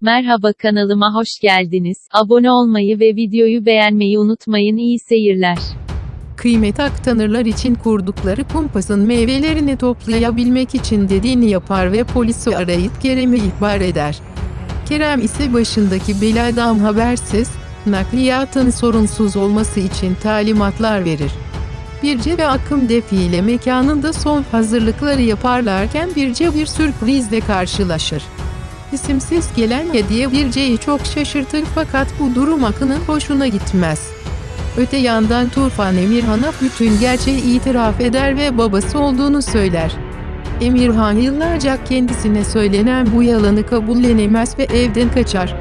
Merhaba kanalıma hoş geldiniz. Abone olmayı ve videoyu beğenmeyi unutmayın. İyi seyirler. Kıymet aktanırlar için kurdukları kumpasın meyvelerini toplayabilmek için dediğini yapar ve polisi arayıp Kerem'i ihbar eder. Kerem ise başındaki beladan habersiz, nakliyatın sorunsuz olması için talimatlar verir. Birce ve Akım defile mekanında son hazırlıkları yaparlarken Birce bir sürprizle karşılaşır. İsimsiz gelen hediye Birce'yi çok şaşırtır fakat bu durum Akın'ın hoşuna gitmez. Öte yandan Tufan Emirhan'a bütün gerçeği itiraf eder ve babası olduğunu söyler. Emirhan yıllarca kendisine söylenen bu yalanı kabullenemez ve evden kaçar.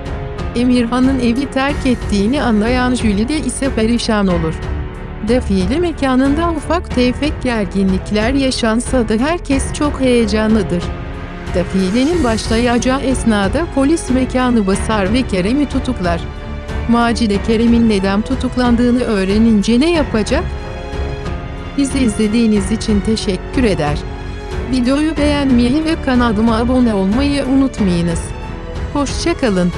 Emirhan'ın evi terk ettiğini anlayan Jülide ise perişan olur. Defile mekanında ufak tefek gerginlikler yaşansa da herkes çok heyecanlıdır. Defilenin başlayacağı esnada polis mekanı basar ve Kerem'i tutuklar. Macide Kerem'in neden tutuklandığını öğrenince ne yapacak? Bizi izlediğiniz için teşekkür eder. Videoyu beğenmeyi ve kanalıma abone olmayı unutmayınız. Hoşçakalın.